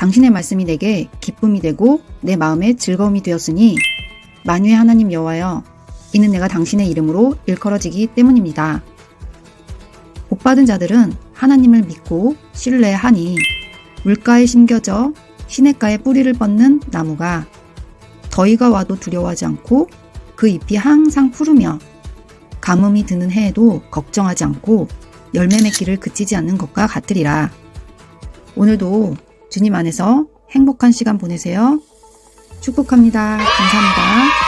당신의 말씀이 내게 기쁨이 되고 내 마음에 즐거움이 되었으니 만유의 하나님 여호와여 이는 내가 당신의 이름으로 일컬어지기 때문입니다. 복받은 자들은 하나님을 믿고 신뢰하니 물가에 심겨져 시냇가에 뿌리를 뻗는 나무가 더위가 와도 두려워하지 않고 그 잎이 항상 푸르며 가뭄이 드는 해에도 걱정하지 않고 열매 맺기를 그치지 않는 것과 같으리라. 오늘도 주님 안에서 행복한 시간 보내세요. 축복합니다. 감사합니다.